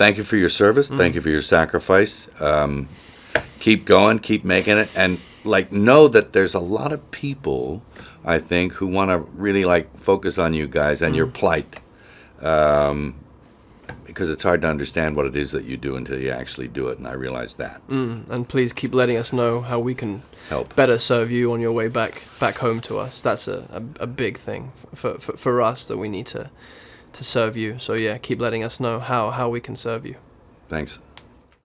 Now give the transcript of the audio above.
thank you for your service. Thank you for your sacrifice. Um, keep going. Keep making it. And like know that there's a lot of people, I think, who want to really like focus on you guys and your plight. Um, because it's hard to understand what it is that you do until you actually do it, and I realize that. And please keep letting us know how we can Help. better serve you on your way back back home to us. That's a, a, a big thing for, for for us that we need to to serve you. So yeah, keep letting us know how how we can serve you. Thanks.